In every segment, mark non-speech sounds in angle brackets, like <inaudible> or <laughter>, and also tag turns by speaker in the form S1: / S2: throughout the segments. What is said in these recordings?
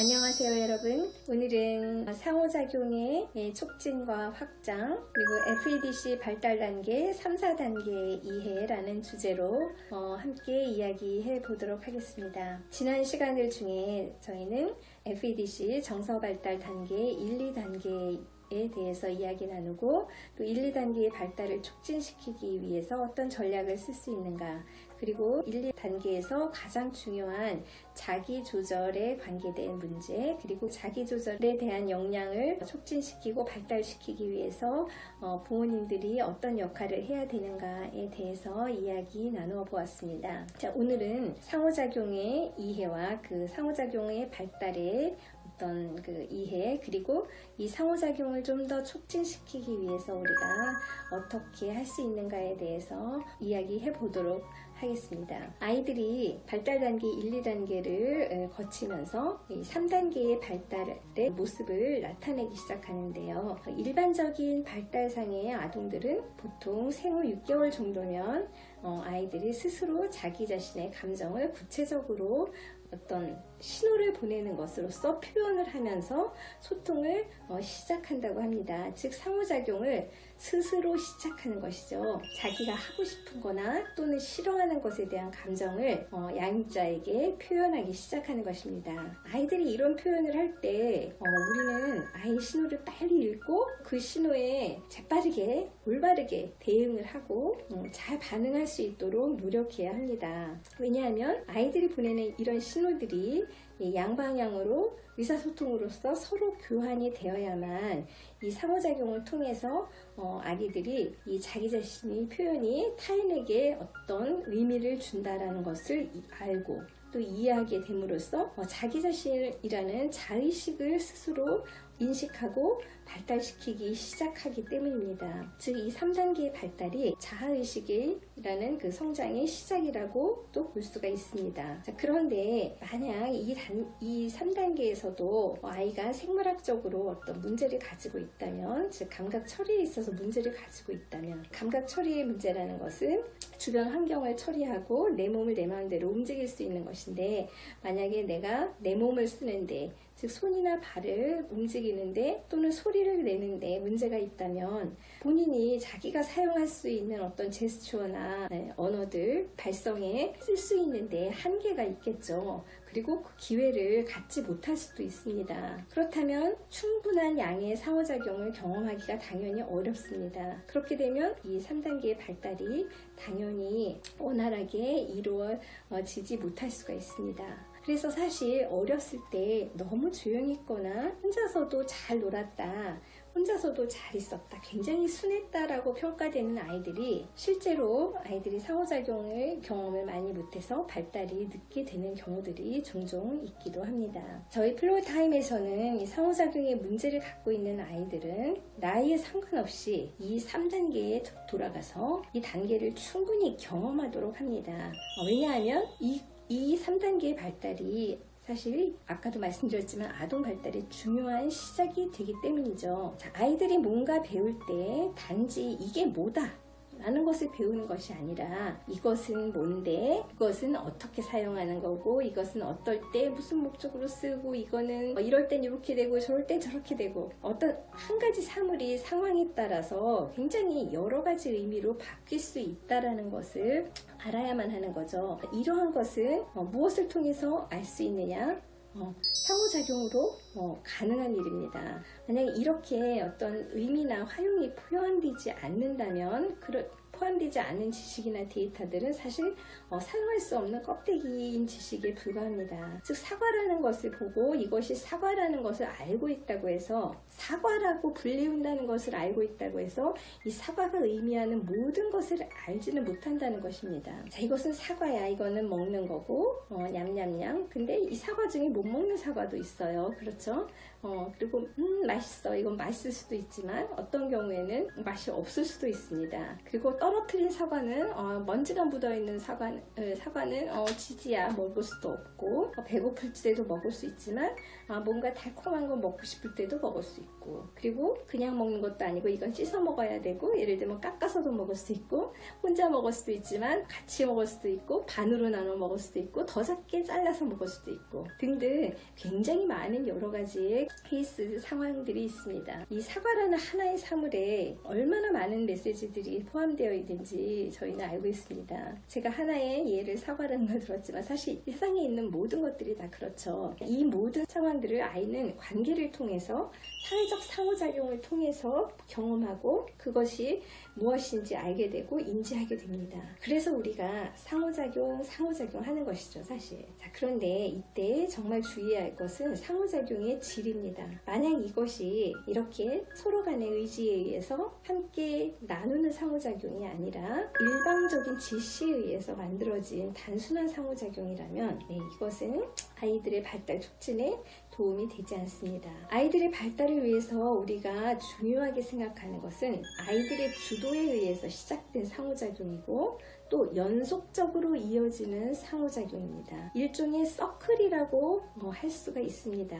S1: 안녕하세요 여러분. 오늘은 상호작용의 촉진과 확장 그리고 FEDC 발달 단계 3, 4단계 이해라는 주제로 어, 함께 이야기해 보도록 하겠습니다. 지난 시간들 중에 저희는 FEDC 정서 발달 단계 1, 2단계 에 대해서 이야기 나누고 또 1, 2단계의 발달을 촉진시키기 위해서 어떤 전략을 쓸 수 있는가 그리고 1, 2단계에서 가장 중요한 자기 조절에 관계된 문제 그리고 자기 조절에 대한 역량을 촉진시키고 발달시키기 위해서 어, 부모님들이 어떤 역할을 해야 되는가에 대해서 이야기 나누어 보았습니다. 자, 오늘은 상호작용의 이해와 그 상호작용의 발달에 어떤 그 이해 그리고 이 상호작용을 좀 더 촉진시키기 위해서 우리가 어떻게 할 수 있는가에 대해서 이야기해 보도록 하겠습니다. 아이들이 발달 단계 1, 2단계를 거치면서 3단계의 발달의 모습을 나타내기 시작하는데요. 일반적인 발달상의 아동들은 보통 생후 6개월 정도면 어, 아이들이 스스로 자기 자신의 감정을 구체적으로 어떤 신호를 보내는 것으로서 표현을 하면서 소통을 어, 시작한다고 합니다. 즉 상호작용을 스스로 시작하는 것이죠. 자기가 하고 싶은 거나 또는 싫어하는 것에 대한 감정을 어, 양자에게 표현하기 시작하는 것입니다. 아이들이 이런 표현을 할때 어, 우리는 아이 신호를 빨리 읽고 그 신호에 재빠르게 올바르게 대응을 하고 어, 잘 반응할 수 있도록 노력해야 합니다. 왜냐하면 아이들이 보내는 이런 신호들이 양방향으로 의사소통으로서 서로 교환이 되어야만 이 상호작용을 통해서 어, 아기들이 이 자기 자신의 표현이 타인에게 어떤 의미를 준다라는 것을 알고 또 이해하게 됨으로써 어, 자기 자신이라는 자의식을 스스로 인식하고 발달시키기 시작하기 때문입니다. 즉 이 3단계의 발달이 자아의식이라는 그 성장의 시작이라고 또 볼 수가 있습니다. 자, 그런데 만약 이, 단, 이 3단계에서도 아이가 생물학적으로 어떤 문제를 가지고 있다면 즉 감각 처리에 있어서 문제를 가지고 있다면 감각 처리의 문제라는 것은 주변 환경을 처리하고 내 몸을 내 마음대로 움직일 수 있는 것인데 만약에 내가 내 몸을 쓰는데 즉 손이나 발을 움직이는데 또는 소리를 내는데 문제가 있다면 본인이 자기가 사용할 수 있는 어떤 제스처나 네, 언어들 발성에 쓸 수 있는데 한계가 있겠죠. 그리고 그 기회를 갖지 못할 수도 있습니다. 그렇다면 충분한 양의 상호작용을 경험하기가 당연히 어렵습니다. 그렇게 되면 이 3단계의 발달이 당연히 원활하게 이루어지지 못할 수가 있습니다. 그래서 사실 어렸을 때 너무 조용히 있거나 혼자서도 잘 놀았다 혼자서도 잘 있었다 굉장히 순했다 라고 평가되는 아이들이 실제로 아이들이 상호작용을 경험을 많이 못해서 발달이 늦게 되는 경우들이 종종 있기도 합니다. 저희 플로타임에서는 이 상호작용에 문제를 갖고 있는 아이들은 나이에 상관없이 이 3단계에 돌아가서 이 단계를 충분히 경험하도록 합니다. 어, 왜냐하면 이, 이 3단계의 발달이 사실 아까도 말씀드렸지만 아동 발달의 중요한 시작이 되기 때문이죠. 자, 아이들이 뭔가 배울 때 단지 이게 뭐다 라는 것을 배우는 것이 아니라 이것은 뭔데 이것은 어떻게 사용하는 거고 이것은 어떨 때 무슨 목적으로 쓰고 이거는 뭐 이럴 땐 이렇게 되고 저럴 땐 저렇게 되고 어떤 한 가지 사물이 상황에 따라서 굉장히 여러 가지 의미로 바뀔 수 있다라는 것을 알아야만 하는 거죠. 이러한 것은 어, 무엇을 통해서 알 수 있느냐 어, 상호작용으로 어, 가능한 일입니다. 만약에 이렇게 어떤 의미나 활용이 표현되지 않는다면 그러, 포함되지 않은 지식이나 데이터들은 사실 어, 사용할 수 없는 껍데기인 지식에 불과합니다. 즉 사과라는 것을 보고 이것이 사과라는 것을 알고 있다고 해서 사과라고 불리운다는 것을 알고 있다고 해서 이 사과가 의미하는 모든 것을 알지는 못한다는 것입니다. 자 이것은 사과야 이거는 먹는 거고 어, 냠냠냠 근데 이 사과 중에 못 먹는 사과도 있어요. 그렇죠? 어, 그리고 음 맛있어 이건 맛있을 수도 있지만 어떤 경우에는 맛이 없을 수도 있습니다. 그리고 떨어뜨린 사과는 어, 먼지가 묻어있는 사과, 에, 사과는 어, 지지야 먹을 수도 없고 어, 배고플 때도 먹을 수 있지만 아, 뭔가 달콤한 거 먹고 싶을 때도 먹을 수 있고 그리고 그냥 먹는 것도 아니고 이건 씻어 먹어야 되고 예를 들면 깎아서도 먹을 수 있고 혼자 먹을 수도 있지만 같이 먹을 수도 있고 반으로 나눠 먹을 수도 있고 더 작게 잘라서 먹을 수도 있고 등등 굉장히 많은 여러 가지의 케이스 상황들이 있습니다. 이 사과라는 하나의 사물에 얼마나 많은 메시지들이 포함되어 있는지 저희는 알고 있습니다. 제가 하나의 예를 사과라는 걸 들었지만 사실 세상에 있는 모든 것들이 다 그렇죠. 이 모든 상황들을 아이는 관계를 통해서 사회적 상호작용을 통해서 경험하고 그것이 무엇인지 알게 되고 인지하게 됩니다. 그래서 우리가 상호작용, 상호작용 하는 것이죠, 사실. 자, 그런데 이때 정말 주의해야 할 것은 상호작용의 질입니다. 만약 이것이 이렇게 서로 간의 의지에 의해서 함께 나누는 상호작용이 아니라 일방적인 지시에 의해서 만들어진 단순한 상호작용이라면 네, 이것은 아이들의 발달 촉진에 도움이 되지 않습니다. 아이들의 발달을 위해서 우리가 중요하게 생각하는 것은 아이들의 주도에 의해서 시작된 상호작용이고 또 연속적으로 이어지는 상호작용입니다. 일종의 서클이라고 뭐 할 수가 있습니다.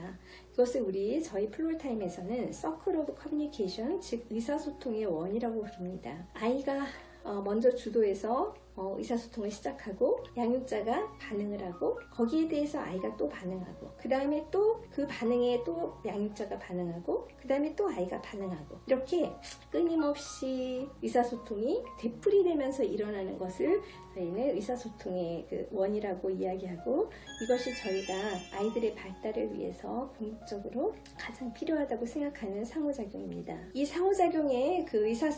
S1: 이것을 우리 저희 Floortime에서는 circle of communication 즉 의사소통의 원이라고 부릅니다. 아이가 어, 먼저 주도해서 어, 의사소통을 시작하고 양육자가 반응을 하고 거기에 대해서 아이가 또 반응하고 그 다음에 또 그 반응에 또 양육자가 반응하고 그 다음에 또 아이가 반응하고 이렇게 끊임없이 의사소통이 되풀이되면서 일어나는 것을 저희는 의사소통의 그 원이라고 이야기하고 이것이 저희가 아이들의 발달을 위해서 궁극적으로 가장 필요하다고 생각하는 상호작용입니다. 이 상호작용에 그 의사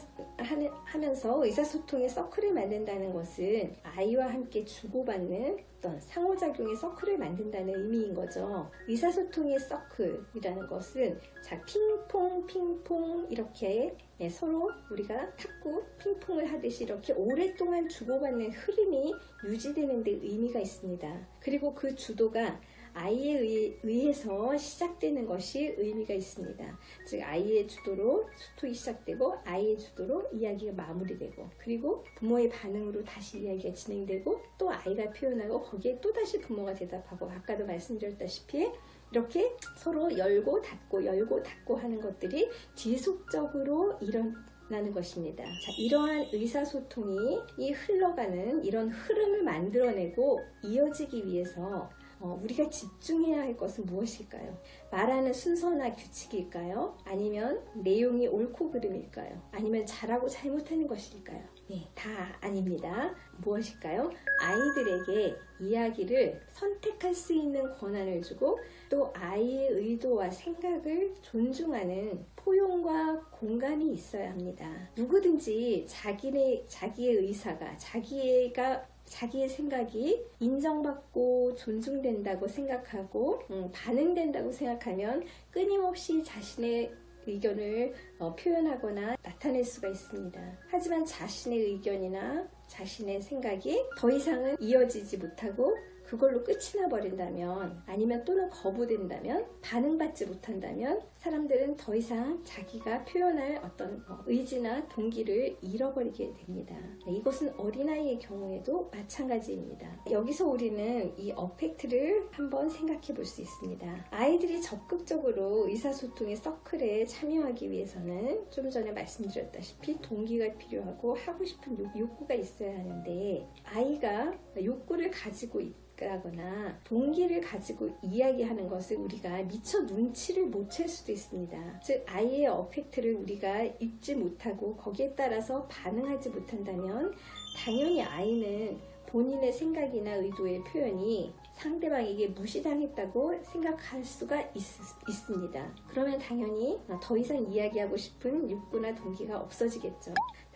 S1: 하면서 의사소통의 서클을 만든다는 것은 아이와 함께 주고받는 어떤 상호작용의 서클을 만든다는 의미인 거죠. 의사소통의 서클이라는 것은 자 핑퐁 핑퐁 이렇게 예, 서로 우리가 탁구 핑퐁을 하듯이 이렇게 오랫동안 주고받는 흐름이 유지되는 데 의미가 있습니다. 그리고 그 주도가 아이에 의해서 시작되는 것이 의미가 있습니다. 즉 아이의 주도로 소통이 시작되고 아이의 주도로 이야기가 마무리되고 그리고 부모의 반응으로 다시 이야기가 진행되고 또 아이가 표현하고 거기에 또 다시 부모가 대답하고 아까도 말씀드렸다시피 이렇게 서로 열고 닫고 열고 닫고 하는 것들이 지속적으로 일어나는 것입니다. 자, 이러한 의사소통이 이 흘러가는 이런 흐름을 만들어내고 이어지기 위해서 어, 우리가 집중해야 할 것은 무엇일까요? 말하는 순서나 규칙일까요? 아니면 내용이 옳고 그름일까요? 아니면 잘하고 잘못하는 것일까요? 네, 다 아닙니다. 무엇일까요? 아이들에게 이야기를 선택할 수 있는 권한을 주고 또 아이의 의도와 생각을 존중하는 포용과 공간이 있어야 합니다. 누구든지 자기의, 자기의 의사가 자기가 자기의 생각이 인정받고 존중된다고 생각하고 음, 반응된다고 생각하면 끊임없이 자신의 의견을 어, 표현하거나 나타낼 수가 있습니다. 하지만 자신의 의견이나 자신의 생각이 더 이상은 이어지지 못하고 그걸로 끝이 나버린다면 아니면 또는 거부된다면 반응받지 못한다면 사람들은 더 이상 자기가 표현할 어떤 어, 의지나 동기를 잃어버리게 됩니다. 네, 이것은 어린아이의 경우에도 마찬가지입니다. 여기서 우리는 이 어펙트를 한번 생각해 볼 수 있습니다. 아이들이 적극적으로 의사소통의 서클에 참여하기 위해서는 좀 전에 말씀드렸다시피 동기가 필요하고 하고 싶은 욕구가 있어야 하는데 아이가 욕구를 가지고 있 하거나 동기를 가지고 이야기하는 것을 우리가 미처 눈치를 못 챌 수도 있습니다. 즉 아이의 어펙트를 우리가 읽지 못하고 거기에 따라서 반응하지 못한다면 당연히 아이는 본인의 생각이나 의도의 표현이 상대방에게 무시당했다고 생각할 수가 있, 습니다 그러면 당연히 더 이상 이야기하고 싶은 욕구나 동기가 없어지겠죠.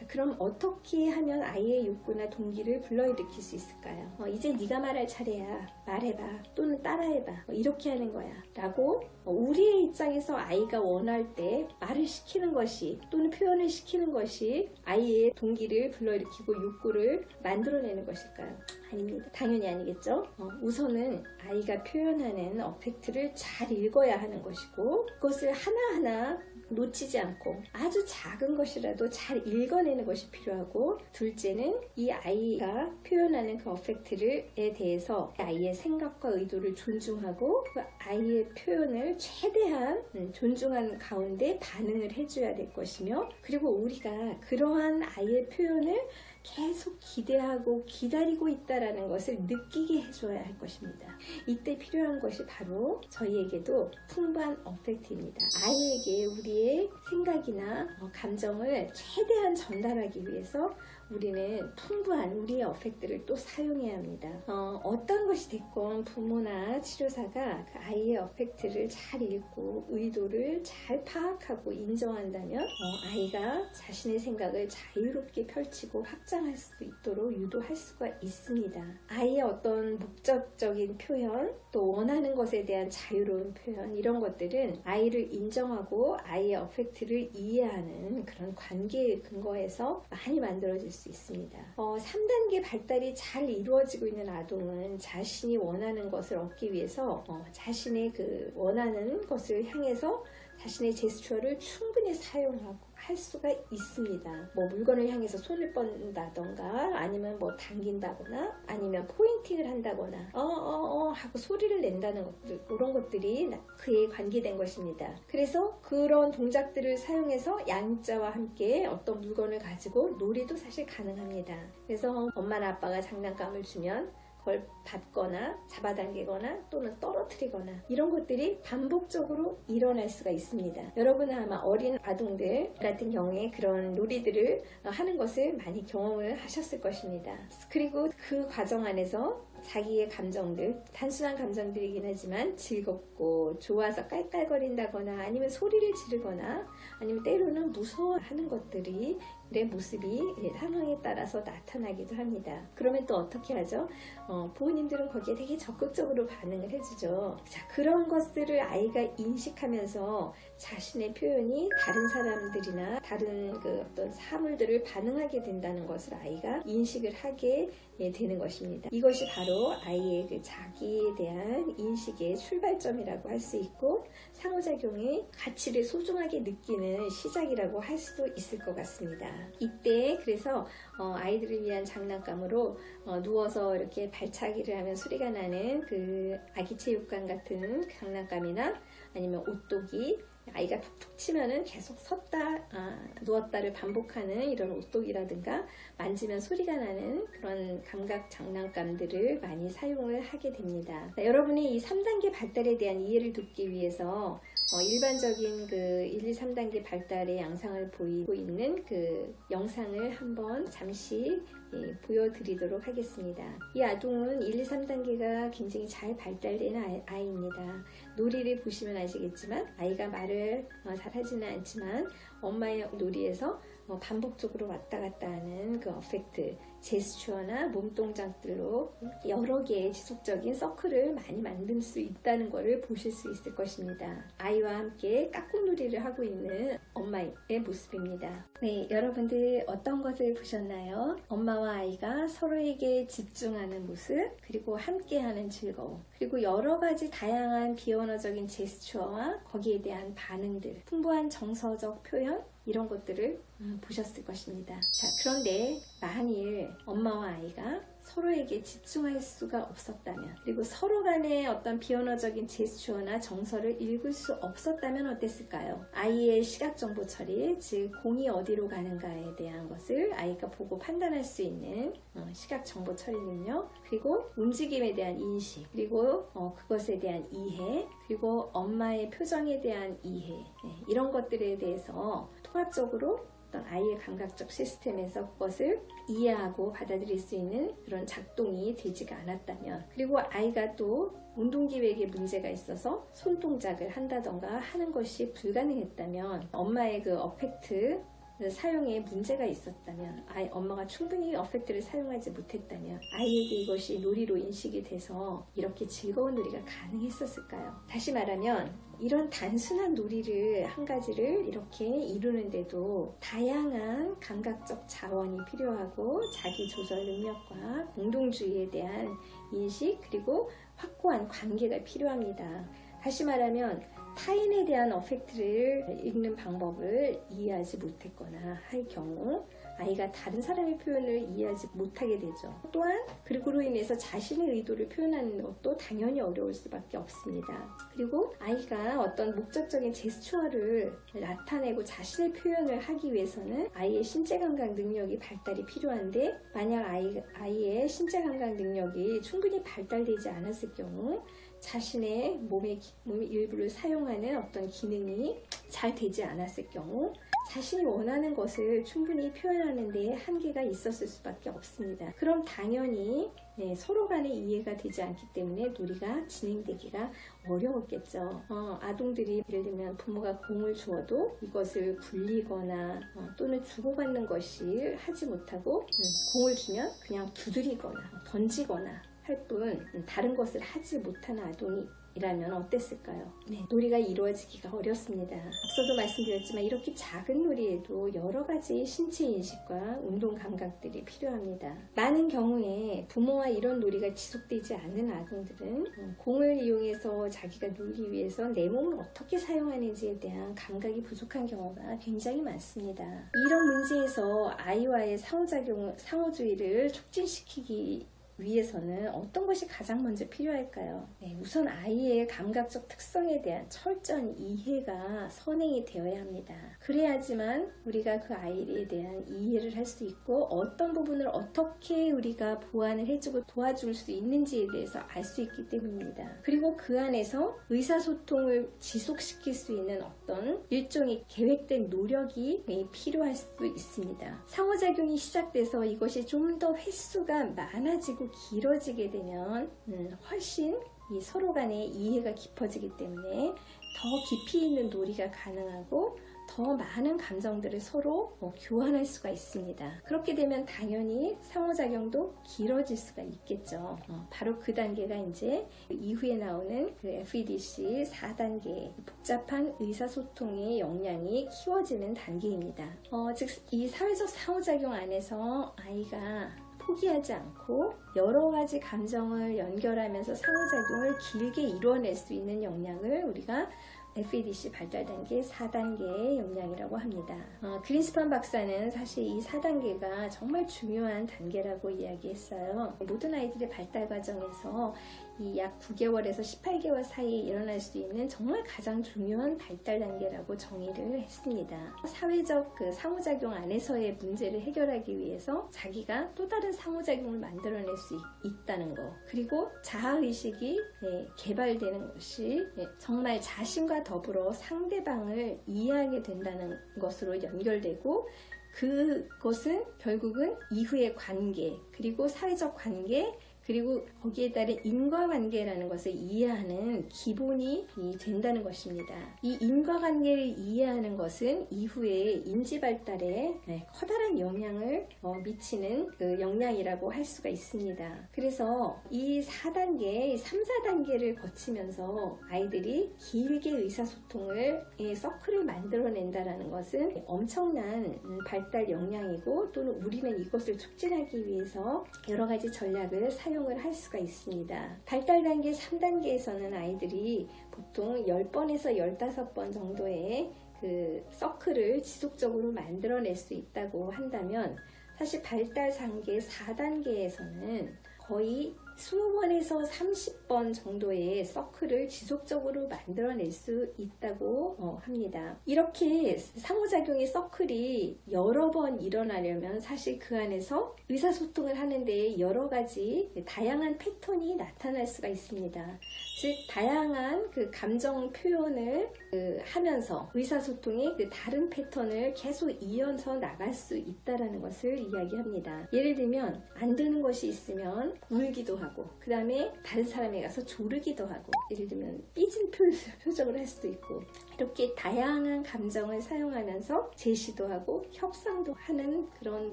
S1: 그럼 어떻게 하면 아이의 욕구나 동기를 불러일으킬 수 있을까요? 어, 이제 네가 말할 차례야. 말해봐. 또는 따라해봐. 어, 이렇게 하는 거야. 라고 어, 우리의 입장에서 아이가 원할 때 말을 시키는 것이 또는 표현을 시키는 것이 아이의 동기를 불러일으키고 욕구를 만들어내는 것일까요? 아닙니다. 당연히 아니겠죠? 어, 우선은 아이가 표현하는 어펙트를 잘 읽어야 하는 것이고 그것을 하나하나 놓치지 않고 아주 작은 것이라도 잘 읽어내는 것이 필요하고 둘째는 이 아이가 표현하는 그 어펙트를에 대해서 아이의 생각과 의도를 존중하고 그 아이의 표현을 최대한 음, 존중한 가운데 반응을 해줘야 될 것이며 그리고 우리가 그러한 아이의 표현을 계속 기대하고 기다리고 있다라는 것을 느끼게 해줘야 할 것입니다. 이때 필요한 것이 바로 저희에게도 풍부한 어펙트입니다. 아이에게 우리의 생각이나 어, 감정을 최대한 전달하기 위해서 우리는 풍부한 우리의 어펙트를 또 사용해야 합니다. 어, 떤 것이 됐건 부모나 치료사가 그 아이의 어펙트를 잘 읽고 의도를 잘 파악하고 인정한다면 어, 아이가 자신의 생각을 자유롭게 펼치고 확장할 수 있도록 유도할 수가 있습니다. 아이의 어떤 목적적인 표현 또 원하는 것에 대한 자유로운 표현 이런 것들은 아이를 인정하고 아이의 어펙트를 이해하는 그런 관계의 근거에서 많이 만들어질 수 있습니다. 어, 3단계 발달이 잘 이루어지고 있는 아동은 자신이 원하는 것을 얻기 위해서 어, 자신의 그 원하는 것을 향해서 자신의 제스처를 충분히 사용하고 할 수가 있습니다. 뭐 물건을 향해서 손을 뻗는다던가 아니면 뭐 당긴다거나 아니면 포인팅을 한다거나 어어어 어, 어 하고 소리를 낸다는 것들 그런 것들이 그에 관계된 것입니다. 그래서 그런 동작들을 사용해서 양자와 함께 어떤 물건을 가지고 놀이도 사실 가능합니다. 그래서 엄마나 아빠가 장난감을 주면 그걸 받거나 잡아당기거나 또는 떨어뜨리거나 이런 것들이 반복적으로 일어날 수가 있습니다. 여러분은 아마 어린 아동들 같은 경우에 그런 놀이들을 하는 것을 많이 경험을 하셨을 것입니다. 그리고 그 과정 안에서 자기의 감정들, 단순한 감정들이긴 하지만 즐겁고 좋아서 깔깔거린다거나 아니면 소리를 지르거나 아니면 때로는 무서워하는 것들이 내 모습이 상황에 따라서 나타나기도 합니다. 그러면 또 어떻게 하죠? 어, 부모님들은 거기에 되게 적극적으로 반응을 해주죠. 자, 그런 것들을 아이가 인식하면서 자신의 표현이 다른 사람들이나 다른 그 어떤 사물들을 반응하게 된다는 것을 아이가 인식을 하게 예, 되는 것입니다. 이것이 바로 아이의 그 자기에 대한 인식의 출발점이라고 할 수 있고 상호작용의 가치를 소중하게 느끼는 시작이라고 할 수도 있을 것 같습니다. 이때 그래서 어, 아이들을 위한 장난감으로 어, 누워서 이렇게 발차기를 하면 소리가 나는 그 아기 체육관 같은 장난감이나 아니면 옷도기 아이가 툭툭 치면은 계속 섰다 아, 누웠다를 반복하는 이런 옷독이라든가 만지면 소리가 나는 그런 감각 장난감들을 많이 사용을 하게 됩니다. 자, 여러분이 이 3단계 발달에 대한 이해를 돕기 위해서 어, 일반적인 그 1, 2, 3단계 발달의 양상을 보이고 있는 그 영상을 한번 잠시 예, 보여드리도록 하겠습니다. 이 아동은 1, 2, 3단계가 굉장히 잘 발달된 아이, 입니다 놀이를 보시면 아시겠지만 아이가 말을 어, 잘 하지는 않지만 엄마의 놀이에서 어, 반복적으로 왔다 갔다 하는 그 어펙트, 제스처나 몸동작들로 여러 개의 지속적인 서클을 많이 만들 수 있다는 것을 보실 수 있을 것입니다. 아이와 함께 깍꿍놀이를 하고 있는 엄마의 모습입니다. 네, 여러분들 어떤 것을 보셨나요? 엄마와 아이가 서로에게 집중하는 모습, 그리고 함께하는 즐거움, 그리고 여러 가지 다양한 비언어적인 제스처와 거기에 대한 반응들, 풍부한 정서적 표현, 이런 것들을 음, 보셨을 것입니다. 자, 그런데 만일 엄마와 아이가 서로에게 집중할 수가 없었다면 그리고 서로 간의 어떤 비언어적인 제스처나 정서를 읽을 수 없었다면 어땠을까요? 아이의 시각 정보 처리, 즉 공이 어디로 가는가에 대한 것을 아이가 보고 판단할 수 있는 어, 시각 정보 처리는요. 그리고 움직임에 대한 인식, 그리고 어, 그것에 대한 이해, 그리고 엄마의 표정에 대한 이해 네, 이런 것들에 대해서 통합적으로 어떤 아이의 감각적 시스템에서 그것을 이해하고 받아들일 수 있는 그런 작동이 되지가 않았다면 그리고 아이가 또 운동기획에 문제가 있어서 손동작을 한다던가 하는 것이 불가능했다면 엄마의 그 어펙트 사용에 문제가 있었다면 아이 엄마가 충분히 어펙트를 사용하지 못했다면 아이에게 이것이 놀이로 인식이 돼서 이렇게 즐거운 놀이가 가능했었을까요? 다시 말하면 이런 단순한 놀이를 한 가지를 이렇게 이루는데도 다양한 감각적 자원이 필요하고 자기 조절 능력과 공동주의에 대한 인식 그리고 확고한 관계가 필요합니다. 다시 말하면 타인에 대한 어펙트를 읽는 방법을 이해하지 못했거나 할 경우 아이가 다른 사람의 표현을 이해하지 못하게 되죠. 또한 그리고로 인해서 자신의 의도를 표현하는 것도 당연히 어려울 수밖에 없습니다. 그리고 아이가 어떤 목적적인 제스처를 나타내고 자신의 표현을 하기 위해서는 아이의 신체 감각 능력이 발달이 필요한데 만약 아이, 아이의 신체 감각 능력이 충분히 발달되지 않았을 경우 자신의 몸의, 몸의 일부를 사용하는 어떤 기능이 잘 되지 않았을 경우 자신이 원하는 것을 충분히 표현하는 데 한계가 있었을 수밖에 없습니다. 그럼 당연히 네, 서로 간의 이해가 되지 않기 때문에 놀이가 진행되기가 어려웠겠죠. 어, 아동들이 예를 들면 부모가 공을 주어도 이것을 굴리거나 어, 또는 주고받는 것이 하지 못하고 음, 공을 주면 그냥 두드리거나 던지거나 할 뿐 다른 것을 하지 못하는 아동이 이라면 어땠을까요? 네, 놀이가 이루어지기가 어렵습니다. 앞서도 말씀드렸지만 이렇게 작은 놀이에도 여러 가지 신체 인식과 운동 감각들이 필요합니다. 많은 경우에 부모와 이런 놀이가 지속되지 않는 아동들은 어, 공을 이용해서 자기가 놀기 위해서 내 몸을 어떻게 사용하는지에 대한 감각이 부족한 경우가 굉장히 많습니다. 이런 문제에서 아이와의 상호작용, 상호주의를 촉진시키기 위해서는 어떤 것이 가장 먼저 필요할까요? 네, 우선 아이의 감각적 특성에 대한 철저한 이해가 선행이 되어야 합니다. 그래야지만 우리가 그 아이에 대한 이해를 할 수 있고 어떤 부분을 어떻게 우리가 보완을 해주고 도와줄 수 있는지에 대해서 알 수 있기 때문입니다. 그리고 그 안에서 의사소통을 지속시킬 수 있는 어떤 일종의 계획된 노력이 필요할 수 있습니다. 상호작용이 시작돼서 이것이 좀 더 횟수가 많아지고 자꾸 길어지게 되면 음, 훨씬 이 서로 간의 이해가 깊어지기 때문에 더 깊이 있는 놀이가 가능하고 더 많은 감정들을 서로 어, 교환할 수가 있습니다. 그렇게 되면 당연히 상호작용도 길어질 수가 있겠죠. 어, 바로 그 단계가 이제 이후에 나오는 그 FEDC 4단계 복잡한 의사소통의 역량이 키워지는 단계입니다. 어, 즉, 이 사회적 상호작용 안에서 아이가 포기하지 않고 여러 가지 감정을 연결하면서 상호작용을 길게 이루어낼 수 있는 역량을 우리가 FEDC 발달 단계 4단계의 역량이라고 합니다. 어, 그린스판 박사는 사실 이 4단계가 정말 중요한 단계라고 이야기했어요. 모든 아이들의 발달 과정에서 이 약 9개월에서 18개월 사이에 일어날 수 있는 정말 가장 중요한 발달 단계라고 정의를 했습니다. 사회적 그 상호작용 안에서의 문제를 해결하기 위해서 자기가 또 다른 상호작용을 만들어낼 수 있, 다는 것. 그리고 자아의식이 네, 개발되는 것이 네, 정말 자신과 더불어 상대방을 이해하게 된다는 것으로 연결되고 그것은 결국은 이후의 관계, 그리고 사회적 관계, 그리고 거기에 따른 인과관계라는 것을 이해하는 기본이 된다는 것입니다. 이 인과관계를 이해하는 것은 이후에 인지발달에 네, 커다란 영향을 어, 미치는 그 역량이라고 할 수가 있습니다. 그래서 이 4단계, 3, 4단계를 거치면서 아이들이 길게 의사소통을 서클을 만들어낸다는 것은 엄청난 발달 역량이고 또는 우리는 이것을 촉진하기 위해서 여러 가지 전략을 사용 사용을 할 수가 있습니다. 발달 단계 3단계에서는 아이들이 보통 10번에서 15번 정도의 그 서클을 지속적으로 만들어낼 수 있다고 한다면 사실 발달 단계 4단계에서는 거의 20번에서 30번 정도의 서클을 지속적으로 만들어낼 수 있다고 어, 합니다. 이렇게 상호작용의 서클이 여러 번 일어나려면 사실 그 안에서 의사소통을 하는데 여러 가지 다양한 패턴이 나타날 수가 있습니다. 즉 다양한 그 감정 표현을 그 하면서 의사소통의 그 다른 패턴을 계속 이어서 나갈 수 있다는 것을 이야기합니다. 예를 들면 안 되는 것이 있으면 울기도 하고 그 다음에 다른 사람에 가서 조르기도 하고 예를 들면 삐진 표, <laughs> 정을 할 수도 있고 이렇게 다양한 감정을 사용하면서 제시도 하고 협상도 하는 그런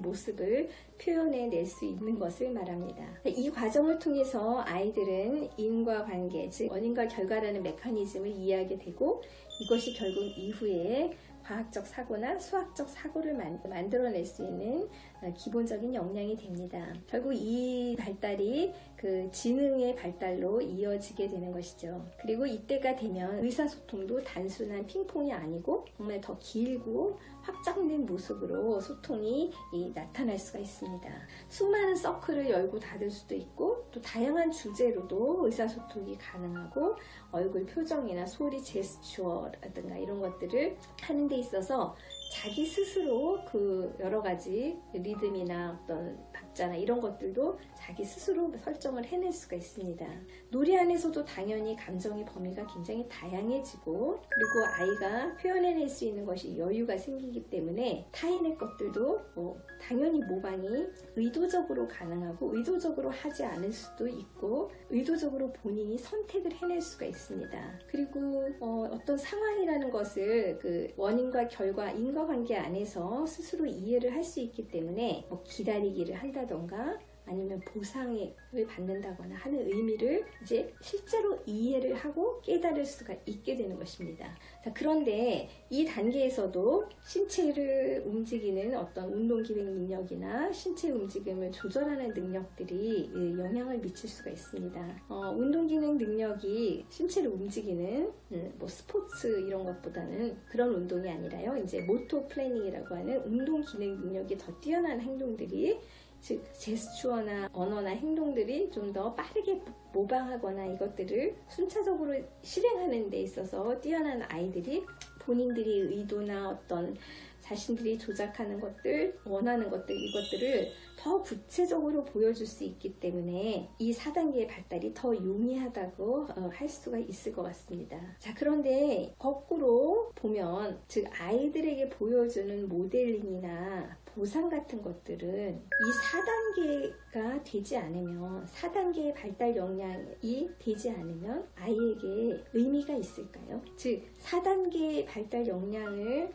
S1: 모습을 표현해낼 수 있는 것을 말합니다. 이 과정을 통해서 아이들은 인과 관계, 즉 원인과 결과라는 메커니즘을 이해하게 되고 이것이 결국 이후에 과학적 사고나 수학적 사고를 만, 만들어낼 수 있는 어, 기본적인 역량이 됩니다. 결국 이 발달이 그 지능의 발달로 이어지게 되는 것이죠. 그리고 이때가 되면 의사소통도 단순한 핑퐁이 아니고 정말 더 길고 확장된 모습으로 소통이 나타날 수가 있습니다. 수많은 서클을 열고 닫을 수도 있고 또 다양한 주제로도 의사소통이 가능하고 얼굴 표정이나 소리 제스처라든가 이런 것들을 하는 데 있어서 자기 스스로 그 여러 가지 리듬이나 어떤 박자나 이런 것들도 자기 스스로 설정을 해낼 수가 있습니다. 놀이 안에서도 당연히 감정의 범위가 굉장히 다양해지고 그리고 아이가 표현해낼 수 있는 것이 여유가 생기기 때문에 타인의 것들도 뭐 당연히 모방이 의도적으로 가능하고 의도적으로 하지 않을 수도 있고 의도적으로 본인이 선택을 해낼 수가 있습니다. 그리고 어, 떤 상황이라는 것을 그 원인과 결과 인과 관계 안에서 스스로 이해를 할 수 있기 때문에 뭐 기다리기를 한다 던가 아니면 보상을 받는다거나 하는 의미를 이제 실제로 이해를 하고 깨달을 수가 있게 되는 것입니다. 자, 그런데 이 단계에서도 신체를 움직이는 어떤 운동 기능 능력이나 신체 움직임을 조절하는 능력들이 영향을 미칠 수가 있습니다. 어, 운동 기능 능력이 신체를 움직이는 음, 뭐 스포츠 이런 것보다는 그런 운동이 아니라요. 이제 motor planning이라고 하는 운동 기능 능력이 더 뛰어난 행동들이 즉 제스처나 언어나 행동들이 좀 더 빠르게 모방하거나 이것들을 순차적으로 실행하는 데 있어서 뛰어난 아이들이 본인들이 의도나 어떤 자신들이 조작하는 것들, 원하는 것들, 이것들을 더 구체적으로 보여줄 수 있기 때문에 이 4단계의 발달이 더 용이하다고 어, 할 수가 있을 것 같습니다. 자, 그런데 거꾸로 보면, 즉, 아이들에게 보여주는 모델링이나 보상 같은 것들은 이 4단계가 되지 않으면 4단계의 발달 역량이 되지 않으면 아이에게 의미가 있을까요? 즉 4단계의 발달 역량을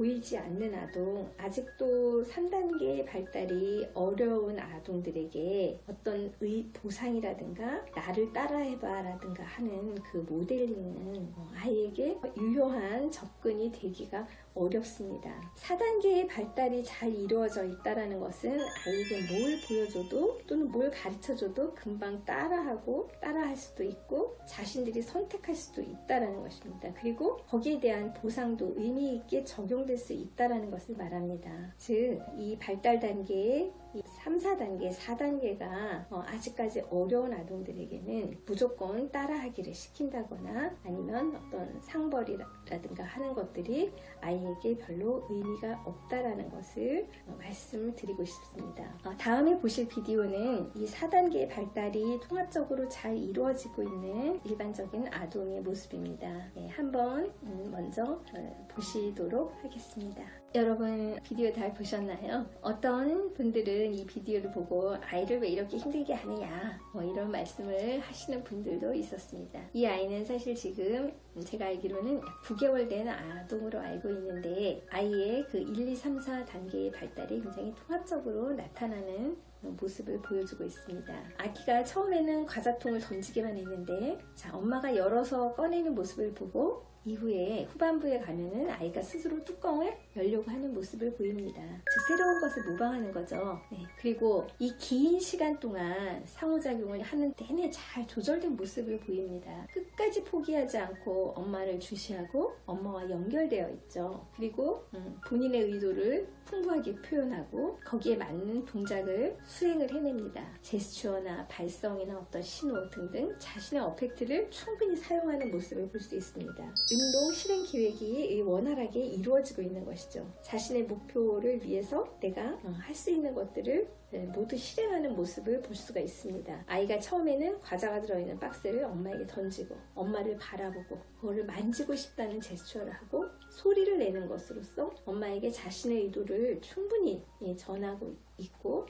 S1: 보이지 않는 아동, 아직도 3단계 발달이 어려운 아동들에게 어떤 의, 보상이라든가 나를 따라해봐 라든가 하는 그 모델링은 아이에게 유효한 접근이 되기가 어렵습니다. 4단계의 발달이 잘 이루어져 있다는 것은 아이에게 뭘 보여줘도 또는 뭘 가르쳐줘도 금방 따라하고 따라할 수도 있고 자신들이 선택할 수도 있다는 것입니다. 그리고 거기에 대한 보상도 의미 있게 적용될 수 있다는 것을 말합니다. 즉, 이 발달 단계의 이 3, 4단계, 4단계가 어, 아직까지 어려운 아동들에게는 무조건 따라하기를 시킨다거나 아니면 어떤 상벌이라든가 하는 것들이 아이에게 별로 의미가 없다라는 것을 어, 말씀을 드리고 싶습니다. 어, 다음에 보실 비디오는 이 4단계의 발달이 통합적으로 잘 이루어지고 있는 일반적인 아동의 모습입니다. 네, 한번 음, 먼저 어, 보시도록 하겠습니다. 여러분 비디오 잘 보셨나요? 어떤 분들은 이 비디오를 보고 아이를 왜 이렇게 힘들게 하느냐 뭐 이런 말씀을 하시는 분들도 있었습니다. 이 아이는 사실 지금 제가 알기로는 9개월 된 아동으로 알고 있는데 아이의 그 1, 2, 3, 4 단계의 발달이 굉장히 통합적으로 나타나는 모습을 보여주고 있습니다. 아기가 처음에는 과자통을 던지기만 했는데 자 엄마가 열어서 꺼내는 모습을 보고 이후에 후반부에 가면은 아이가 스스로 뚜껑을 열려고 하는 모습을 보입니다. 즉 새로운 것을 모방하는 거죠. 네. 그리고 이 긴 시간 동안 상호작용을 하는 내내 잘 조절된 모습을 보입니다. 끝까지 포기하지 않고 엄마를 주시하고 엄마와 연결되어 있죠. 그리고 음, 본인의 의도를 풍부하게 표현하고 거기에 맞는 동작을 수행을 해냅니다. 제스처나 발성이나 어떤 신호 등등 자신의 어펙트를 충분히 사용하는 모습을 볼 수 있습니다. 운동 실행 계획이 원활하게 이루어지고 있는 것이죠. 자신의 목표를 위해서 내가 어, 할수 있는 것들을 네, 모두 실행하는 모습을 볼 수가 있습니다. 아이가 처음에는 과자가 들어있는 박스를 엄마에게 던지고 엄마를 바라보고 그거를 만지고 싶다는 제스처를 하고 소리를 내는 것으로써 엄마에게 자신의 의도를 충분히 예, 전하고 있고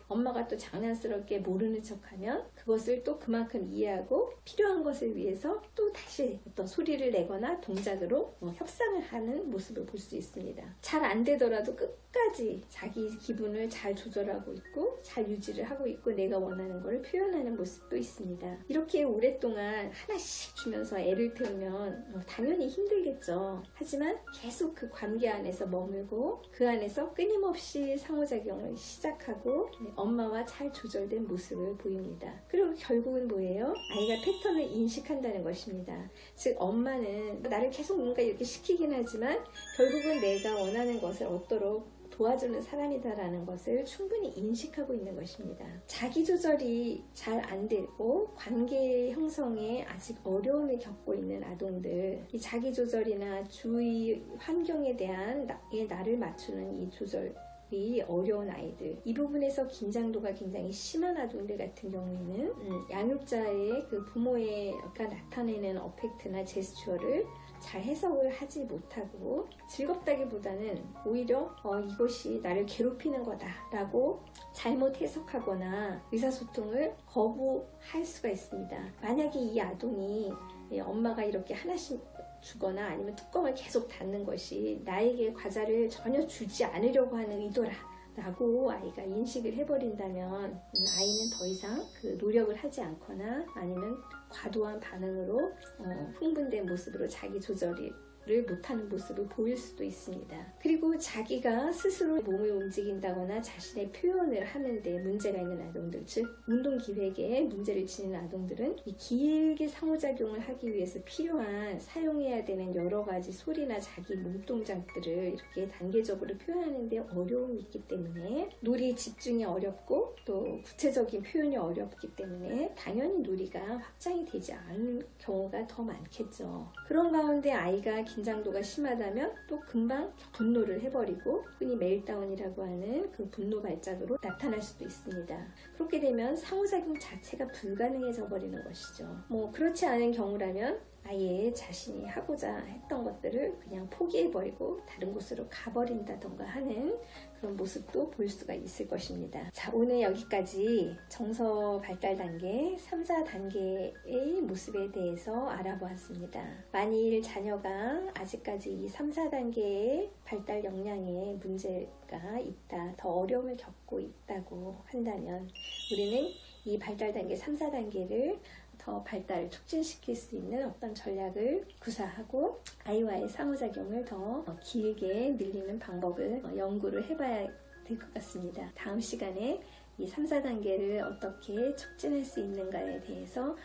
S1: 엄마가 또 장난스럽게 모르는 척하면 그것을 또 그만큼 이해하고 필요한 것을 위해서 또 다시 어떤 소리를 내거나 동작으로 어, 협상을 하는 모습을 볼 수 있습니다. 잘 안 되더라도 끝까지 자기 기분을 잘 조절하고 있고 잘 유지를 하고 있고 내가 원하는 것을 표현하는 모습도 있습니다. 이렇게 오랫동안 하나씩 주면서 애를 태우면 어, 당연히 힘들겠죠. 하지만 계속 그 관계 안에서 머물고 그 안에서 끊임없이 상호작용을 시작하고 네, 엄마와 잘 조절된 모습을 보입니다. 그리고 결국은 뭐예요? 아이가 패턴을 인식한다는 것입니다. 즉 엄마는 나를 계속 뭔가 이렇게 시키긴 하지만 결국은 내가 원하는 것을 얻도록 도와주는 사람이다라는 것을 충분히 인식하고 있는 것입니다. 자기 조절이 잘 안 되고 관계 형성에 아직 어려움을 겪고 있는 아동들, 이 자기 조절이나 주위 환경에 대한 나의 나를 맞추는 이 조절 이 어려운 아이들 이 부분에서 긴장도가 굉장히 심한 아동들 같은 경우에는 음, 양육자의 그 부모가 나타내는 어펙트나 제스처를 잘 해석을 하지 못하고 즐겁다기보다는 오히려 어, 이것이 나를 괴롭히는 거다 라고 잘못 해석하거나 의사소통을 거부할 수가 있습니다. 만약에 이 아동이 예, 엄마가 이렇게 하나씩 주거나 아니면 뚜껑을 계속 닫는 것이 나에게 과자를 전혀 주지 않으려고 하는 의도라 라고 아이가 인식을 해버린다면 아이는 더 이상 그 노력을 하지 않거나 아니면 과도한 반응으로 어, 흥분된 모습으로 자기 조절이 를 못하는 모습을 보일 수도 있습니다. 그리고 자기가 스스로 몸을 움직인다거나 자신의 표현을 하는데 문제가 있는 아동들, 즉 운동 기획에 문제를 지니는 아동들은 이 길게 상호작용을 하기 위해서 필요한 사용해야 되는 여러 가지 소리나 자기 몸동작들을 이렇게 단계적으로 표현하는데 어려움이 있기 때문에 놀이 집중이 어렵고 또 구체적인 표현이 어렵기 때문에 당연히 놀이가 확장이 되지 않은 경우가 더 많겠죠. 그런 가운데 아이가 긴장도가 심하다면 또 금방 분노를 해버리고 흔히 멜다운이라고 하는 그 분노 발작으로 나타날 수도 있습니다. 그렇게 되면 상호작용 자체가 불가능해져 버리는 것이죠. 뭐 그렇지 않은 경우라면 아예 자신이 하고자 했던 것들을 그냥 포기해버리고 다른 곳으로 가버린다던가 하는 그런 모습도 볼 수가 있을 것입니다. 자, 오늘 여기까지 정서 발달 단계 3, 4단계의 모습에 대해서 알아보았습니다. 만일 자녀가 아직까지 이 3, 4단계의 발달 역량에 문제가 있다, 더 어려움을 겪고 있다고 한다면 우리는 이 발달 단계 3, 4단계를 더 발달을 촉진시킬 수 있는 어떤 전략을 구사하고 아이와의 상호작용을 더 길게 늘리는 방법을 연구를 해봐야 될 것 같습니다. 다음 시간에 이 3, 4단계를 어떻게 촉진할 수 있는가에 대해서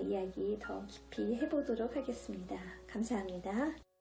S1: 이야기 더 깊이 해보도록 하겠습니다. 감사합니다.